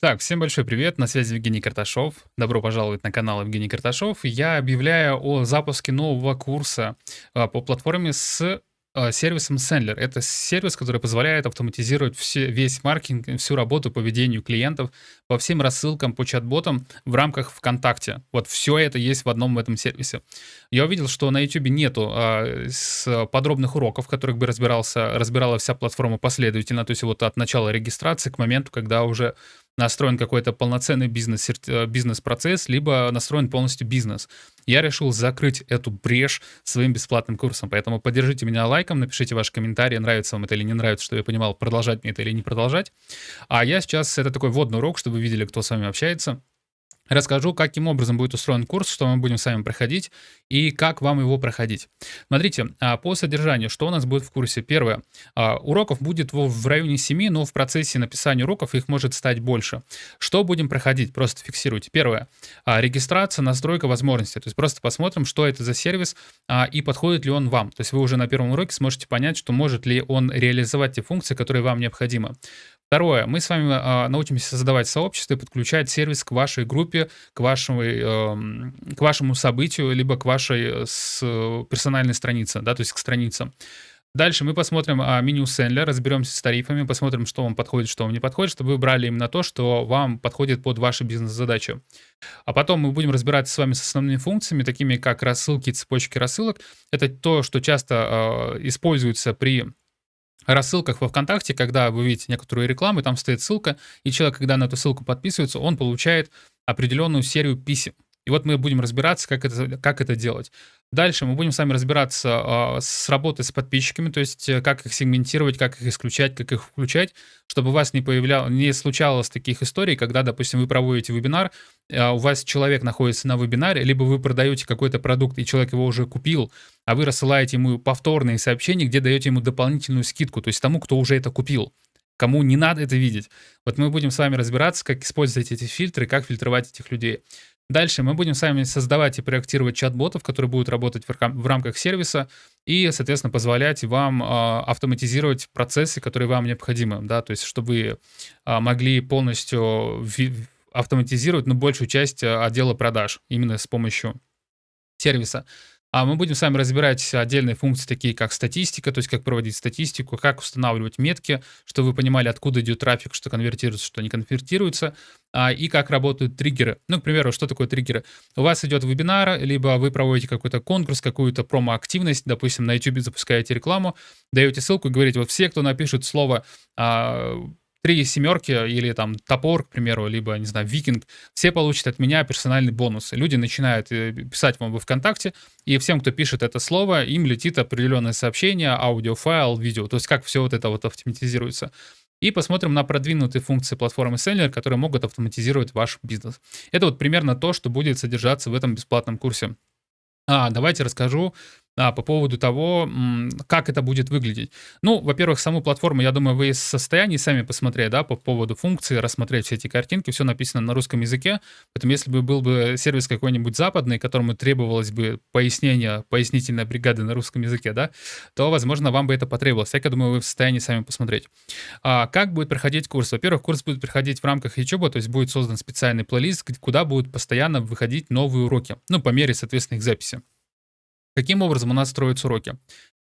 Так, всем большой привет, на связи Евгений Карташов. Добро пожаловать на канал Евгений Карташов. Я объявляю о запуске нового курса а, по платформе с а, сервисом Sendler. Это сервис, который позволяет автоматизировать все, весь маркетинг, всю работу по ведению клиентов по всем рассылкам, по чат-ботам в рамках ВКонтакте. Вот все это есть в одном этом сервисе. Я увидел, что на YouTube нету а, с подробных уроков, в которых бы разбирался, разбирала вся платформа последовательно, то есть вот от начала регистрации к моменту, когда уже настроен какой-то полноценный бизнес, э, бизнес-процесс, либо настроен полностью бизнес. Я решил закрыть эту брешь своим бесплатным курсом, поэтому поддержите меня лайком, напишите ваши комментарии, нравится вам это или не нравится, чтобы я понимал, продолжать мне это или не продолжать. А я сейчас, это такой вводный урок, чтобы вы видели, кто с вами общается. Расскажу, каким образом будет устроен курс, что мы будем с вами проходить и как вам его проходить. Смотрите, а, по содержанию, что у нас будет в курсе? Первое. А, уроков будет в районе 7, но в процессе написания уроков их может стать больше. Что будем проходить? Просто фиксируйте. Первое. А, регистрация, настройка возможностей. То есть просто посмотрим, что это за сервис и подходит ли он вам. То есть вы уже на первом уроке сможете понять, что может ли он реализовать те функции, которые вам необходимы. Второе. Мы с вами э, научимся создавать сообщество и подключать сервис к вашей группе, к, вашему, э, к вашему событию, либо к вашей э, с, персональной странице, да, то есть к страницам. Дальше мы посмотрим а, меню Sendler, разберемся с тарифами, посмотрим, что вам подходит, что вам не подходит, чтобы вы брали именно то, что вам подходит под ваши бизнес-задачи. А потом мы будем разбираться с вами с основными функциями, такими как рассылки, цепочки рассылок. Это то, что часто э, используется при рассылках во ВКонтакте, когда вы видите некоторую рекламу, там стоит ссылка, и человек, когда на эту ссылку подписывается, он получает определенную серию писем. И вот мы будем разбираться, как это, как это делать. Дальше мы будем с вами разбираться э, с работой с подписчиками, то есть э, как их сегментировать, как их исключать, как их включать, чтобы у вас не, появлял, не случалось таких историй, когда, допустим, вы проводите вебинар, э, у вас человек находится на вебинаре, либо вы продаете какой-то продукт, и человек его уже купил, а вы рассылаете ему повторные сообщения, где даете ему дополнительную скидку, то есть тому, кто уже это купил кому не надо это видеть. Вот мы будем с вами разбираться, как использовать эти фильтры, как фильтровать этих людей. Дальше мы будем с вами создавать и проектировать чат-ботов, которые будут работать в рамках сервиса и, соответственно, позволять вам а, автоматизировать процессы, которые вам необходимы, да, то есть чтобы вы а, могли полностью автоматизировать, ну, большую часть а, отдела продаж именно с помощью сервиса. А мы будем с вами разбирать отдельные функции, такие как статистика, то есть как проводить статистику, как устанавливать метки, чтобы вы понимали, откуда идет трафик, что конвертируется, что не конвертируется, а, и как работают триггеры. Ну, к примеру, что такое триггеры? У вас идет вебинар, либо вы проводите какой-то конкурс, какую-то промо-активность, допустим, на YouTube запускаете рекламу, даете ссылку и говорите, вот все, кто напишет слово а, три семерки или там топор, к примеру, либо, не знаю, викинг, все получат от меня персональный бонус. Люди начинают э, писать вам в ВКонтакте, и всем, кто пишет это слово, им летит определенное сообщение, аудиофайл, видео. То есть как все вот это вот автоматизируется. И посмотрим на продвинутые функции платформы Seller, которые могут автоматизировать ваш бизнес. Это вот примерно то, что будет содержаться в этом бесплатном курсе. А, давайте расскажу а, по поводу того, как это будет выглядеть. Ну, во-первых, саму платформу, я думаю, вы в состоянии сами посмотреть, да, по поводу функции, рассмотреть все эти картинки, все написано на русском языке, поэтому если бы был бы сервис какой-нибудь западный, которому требовалось бы пояснение, пояснительная бригада на русском языке, да, то, возможно, вам бы это потребовалось. Я думаю, вы в состоянии сами посмотреть. А, как будет проходить курс? Во-первых, курс будет проходить в рамках YouTube, то есть будет создан специальный плейлист, куда будут постоянно выходить новые уроки, ну, по мере, соответственно, их записи. Каким образом у нас строятся уроки?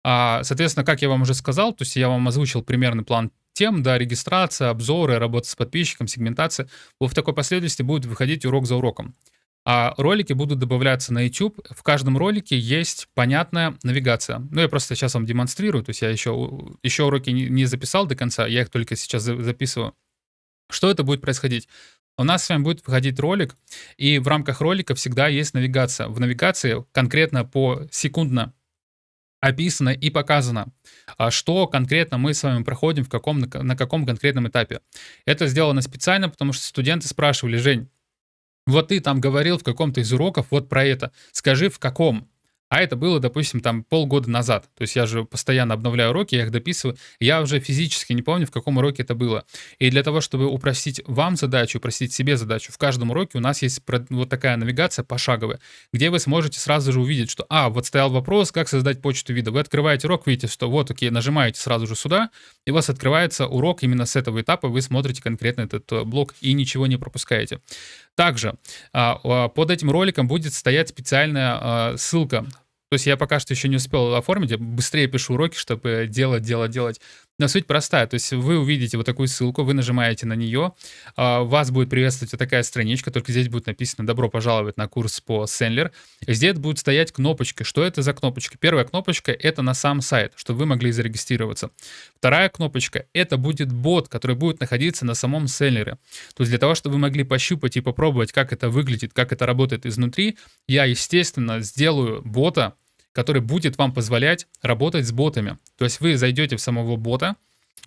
А, соответственно, как я вам уже сказал, то есть я вам озвучил примерный план тем, да, регистрация, обзоры, работа с подписчиком, сегментация. Вот в такой последовательности будет выходить урок за уроком. А ролики будут добавляться на YouTube. В каждом ролике есть понятная навигация. Ну, я просто сейчас вам демонстрирую, то есть я еще, еще уроки не записал до конца, я их только сейчас записываю. Что это будет происходить? У нас с вами будет выходить ролик, и в рамках ролика всегда есть навигация. В навигации конкретно по секундно описано и показано, а что конкретно мы с вами проходим, в каком, на каком конкретном этапе. Это сделано специально, потому что студенты спрашивали, Жень, вот ты там говорил в каком-то из уроков вот про это, скажи в каком. А это было, допустим, там полгода назад. То есть я же постоянно обновляю уроки, я их дописываю. Я уже физически не помню, в каком уроке это было. И для того, чтобы упростить вам задачу, упростить себе задачу, в каждом уроке у нас есть вот такая навигация пошаговая, где вы сможете сразу же увидеть, что, а, вот стоял вопрос, как создать почту вида. Вы открываете урок, видите, что вот, окей, нажимаете сразу же сюда, и у вас открывается урок именно с этого этапа, вы смотрите конкретно этот э, блок и ничего не пропускаете. Также а, под этим роликом будет стоять специальная а, ссылка то есть я пока что еще не успел оформить, я быстрее пишу уроки, чтобы делать, делать, делать. Но суть простая, то есть вы увидите вот такую ссылку, вы нажимаете на нее, а, вас будет приветствовать вот такая страничка, только здесь будет написано «Добро пожаловать на курс по Сендлер». Здесь будет стоять кнопочка. Что это за кнопочка? Первая кнопочка — это на сам сайт, чтобы вы могли зарегистрироваться. Вторая кнопочка — это будет бот, который будет находиться на самом Сендлере. То есть для того, чтобы вы могли пощупать и попробовать, как это выглядит, как это работает изнутри, я, естественно, сделаю бота, который будет вам позволять работать с ботами. То есть вы зайдете в самого бота,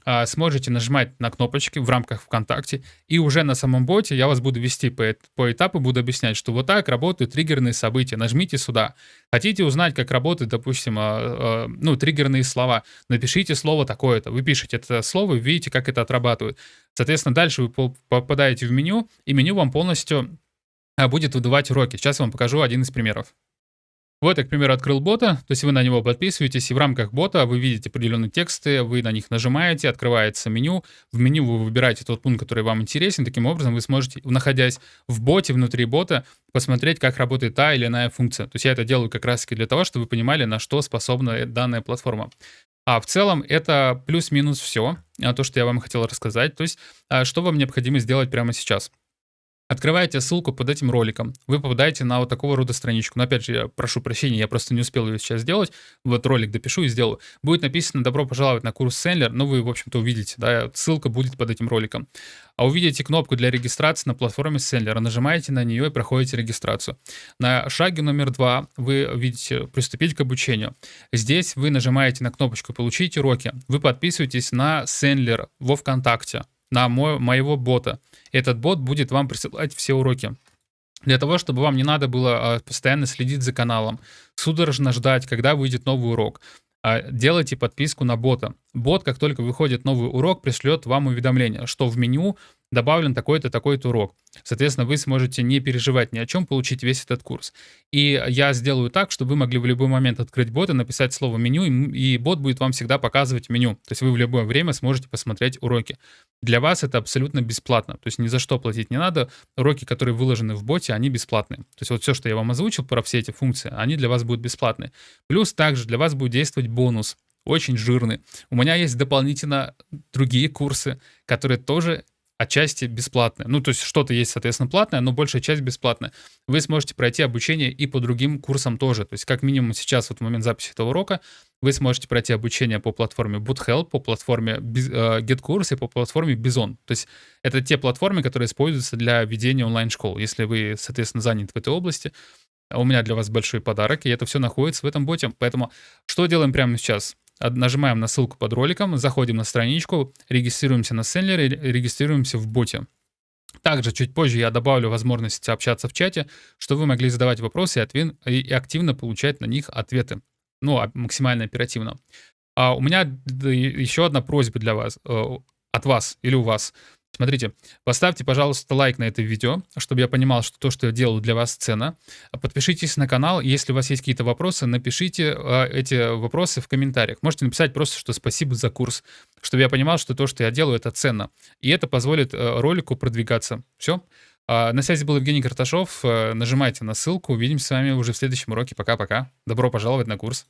а, сможете нажимать на кнопочки в рамках ВКонтакте, и уже на самом боте я вас буду вести по, по этапу, буду объяснять, что вот так работают триггерные события, нажмите сюда. Хотите узнать, как работают, допустим, а, а, ну, триггерные слова, напишите слово такое-то, вы пишете это слово, видите, как это отрабатывает. Соответственно, дальше вы попадаете в меню, и меню вам полностью будет выдавать уроки. Сейчас я вам покажу один из примеров. Вот я, к примеру, открыл бота, то есть вы на него подписываетесь, и в рамках бота вы видите определенные тексты, вы на них нажимаете, открывается меню, в меню вы выбираете тот пункт, который вам интересен, таким образом вы сможете, находясь в боте, внутри бота, посмотреть, как работает та или иная функция. То есть я это делаю как раз-таки для того, чтобы вы понимали, на что способна данная платформа. А в целом это плюс-минус все, а, то, что я вам хотел рассказать. То есть а, что вам необходимо сделать прямо сейчас. Открываете ссылку под этим роликом, вы попадаете на вот такого рода страничку. Но опять же, я прошу прощения, я просто не успел ее сейчас сделать. Вот ролик допишу и сделаю. Будет написано «Добро пожаловать на курс Сендлер», но вы, в общем-то, увидите, да, ссылка будет под этим роликом. А увидите кнопку для регистрации на платформе Сендлера, нажимаете на нее и проходите регистрацию. На шаге номер два вы видите «Приступить к обучению». Здесь вы нажимаете на кнопочку «Получить уроки». Вы подписываетесь на Сендлер во ВКонтакте на мой, моего бота. Этот бот будет вам присылать все уроки. Для того, чтобы вам не надо было а, постоянно следить за каналом, судорожно ждать, когда выйдет новый урок. А, делайте подписку на бота. Бот, как только выходит новый урок, пришлет вам уведомление, что в меню добавлен такой-то, такой-то урок. Соответственно, вы сможете не переживать ни о чем, получить весь этот курс. И я сделаю так, чтобы вы могли в любой момент открыть бот и написать слово меню, и бот будет вам всегда показывать меню. То есть вы в любое время сможете посмотреть уроки. Для вас это абсолютно бесплатно. То есть ни за что платить не надо. Уроки, которые выложены в боте, они бесплатные. То есть вот все, что я вам озвучил про все эти функции, они для вас будут бесплатные. Плюс также для вас будет действовать бонус очень жирный. У меня есть дополнительно другие курсы, которые тоже отчасти бесплатные. Ну, то есть что-то есть, соответственно, платное, но большая часть бесплатная. Вы сможете пройти обучение и по другим курсам тоже. То есть как минимум сейчас, вот в момент записи этого урока, вы сможете пройти обучение по платформе BootHelp, по платформе э, GetCourse и по платформе Bison. То есть это те платформы, которые используются для ведения онлайн-школ. Если вы, соответственно, занят в этой области, у меня для вас большой подарок, и это все находится в этом боте. Поэтому что делаем прямо сейчас? Нажимаем на ссылку под роликом, заходим на страничку, регистрируемся на Сендлере, регистрируемся в боте. Также чуть позже я добавлю возможность общаться в чате, чтобы вы могли задавать вопросы и, активно получать на них ответы. Ну, а максимально оперативно. А у меня еще одна просьба для вас, э, от вас или у вас. Смотрите, поставьте, пожалуйста, лайк на это видео, чтобы я понимал, что то, что я делаю для вас ценно. Подпишитесь на канал, если у вас есть какие-то вопросы, напишите э, эти вопросы в комментариях. Можете написать просто, что спасибо за курс, чтобы я понимал, что то, что я делаю, это ценно. И это позволит э, ролику продвигаться. Все. А, на связи был Евгений Карташов. Э, нажимайте на ссылку. Увидимся с вами уже в следующем уроке. Пока-пока. Добро пожаловать на курс.